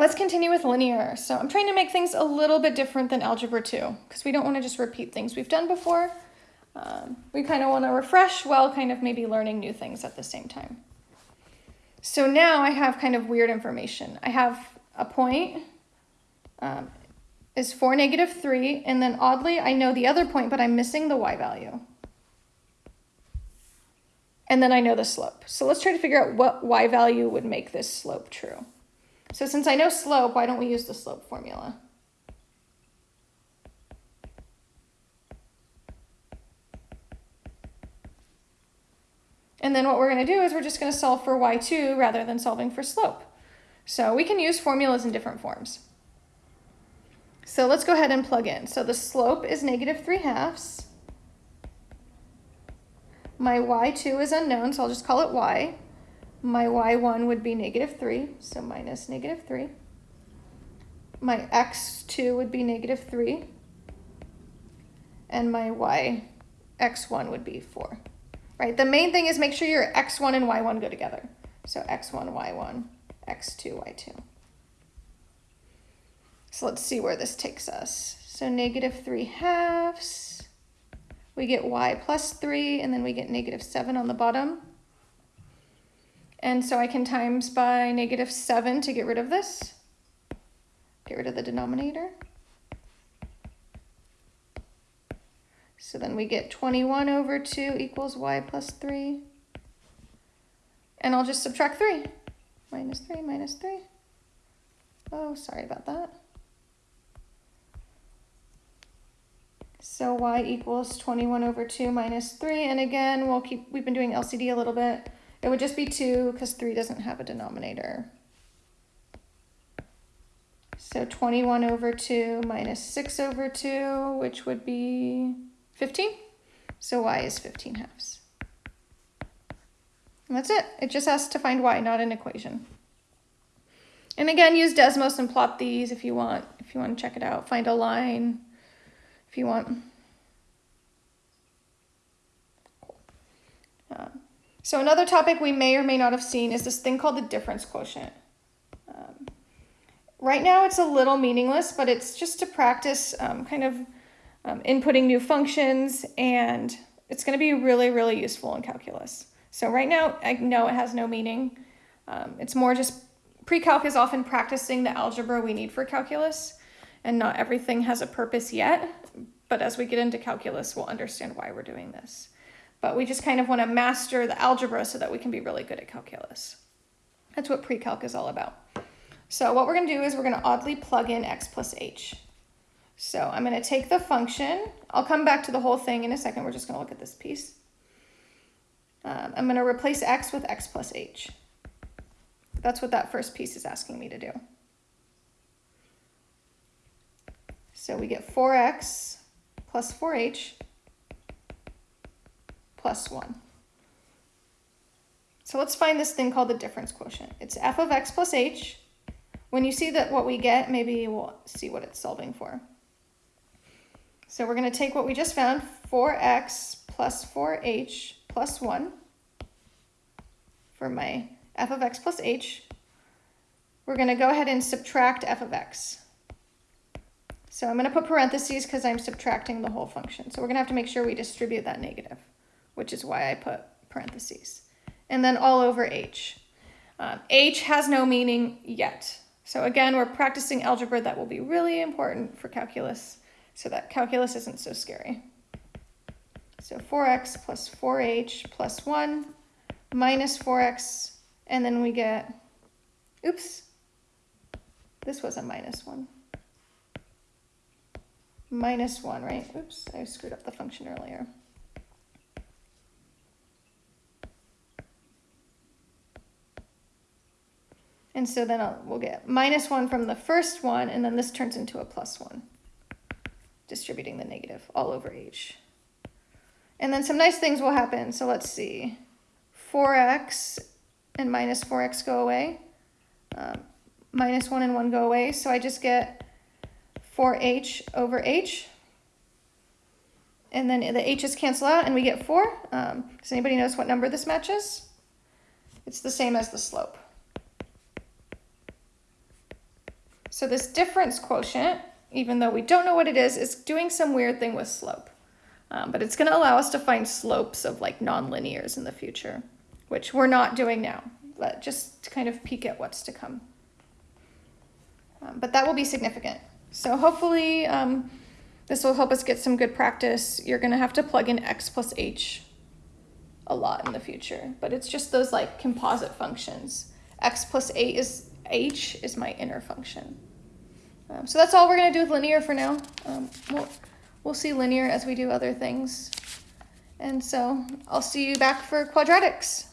let's continue with linear. So I'm trying to make things a little bit different than Algebra 2 because we don't want to just repeat things we've done before. Um, we kind of want to refresh while kind of maybe learning new things at the same time. So now I have kind of weird information. I have a point um, is 4, negative 3, and then oddly I know the other point, but I'm missing the y value. And then I know the slope. So let's try to figure out what y value would make this slope true. So since I know slope, why don't we use the slope formula? And then what we're going to do is we're just going to solve for y2 rather than solving for slope. So we can use formulas in different forms. So let's go ahead and plug in. So the slope is negative 3 halves. My y2 is unknown, so I'll just call it y. My y1 would be negative 3, so minus negative 3. My x2 would be negative 3. And my y x1 would be 4. Right? The main thing is make sure your x1 and y1 go together. So x1, y1, x2, y2. So let's see where this takes us. So negative 3 halves. We get y plus 3, and then we get negative 7 on the bottom. And so I can times by negative 7 to get rid of this. Get rid of the denominator. So then we get 21 over 2 equals y plus 3. And I'll just subtract 3. Minus 3, minus 3. Oh, sorry about that. So y equals 21 over 2 minus 3. And again, we'll keep, we've been doing LCD a little bit. It would just be 2 because 3 doesn't have a denominator. So 21 over 2 minus 6 over 2, which would be 15. So y is 15 halves. And that's it. It just has to find y, not an equation. And again, use Desmos and plot these if you want, if you want to check it out. Find a line if you want. Um, so another topic we may or may not have seen is this thing called the difference quotient. Um, right now it's a little meaningless, but it's just to practice um, kind of um, inputting new functions and it's going to be really, really useful in calculus. So right now I know it has no meaning. Um, it's more just pre-calc is often practicing the algebra we need for calculus and not everything has a purpose yet. But as we get into calculus, we'll understand why we're doing this but we just kind of want to master the algebra so that we can be really good at calculus. That's what pre-calc is all about. So what we're going to do is we're going to oddly plug in x plus h. So I'm going to take the function. I'll come back to the whole thing in a second. We're just going to look at this piece. Um, I'm going to replace x with x plus h. That's what that first piece is asking me to do. So we get 4x plus 4h plus 1. So let's find this thing called the difference quotient. It's f of x plus h. When you see that what we get, maybe we'll see what it's solving for. So we're going to take what we just found, 4x plus 4h plus 1 for my f of x plus h. We're going to go ahead and subtract f of x. So I'm going to put parentheses because I'm subtracting the whole function. So we're going to have to make sure we distribute that negative which is why I put parentheses. And then all over H. Um, H has no meaning yet. So again, we're practicing algebra that will be really important for calculus so that calculus isn't so scary. So 4x plus 4h plus 1 minus 4x, and then we get, oops, this was a minus 1. Minus 1, right? Oops, I screwed up the function earlier. And so then I'll, we'll get minus 1 from the first one, and then this turns into a plus 1, distributing the negative all over h. And then some nice things will happen. So let's see. 4x and minus 4x go away. Um, minus 1 and 1 go away. So I just get 4h over h. And then the h's cancel out, and we get 4. Um, does anybody notice what number this matches? It's the same as the slope. So this difference quotient, even though we don't know what it is, is doing some weird thing with slope. Um, but it's going to allow us to find slopes of like nonlinears in the future, which we're not doing now, but just to kind of peek at what's to come. Um, but that will be significant. So hopefully um, this will help us get some good practice. You're going to have to plug in x plus h a lot in the future, but it's just those like composite functions. x plus 8 is h is my inner function. Um, so that's all we're going to do with linear for now. Um, we'll, we'll see linear as we do other things. And so I'll see you back for quadratics.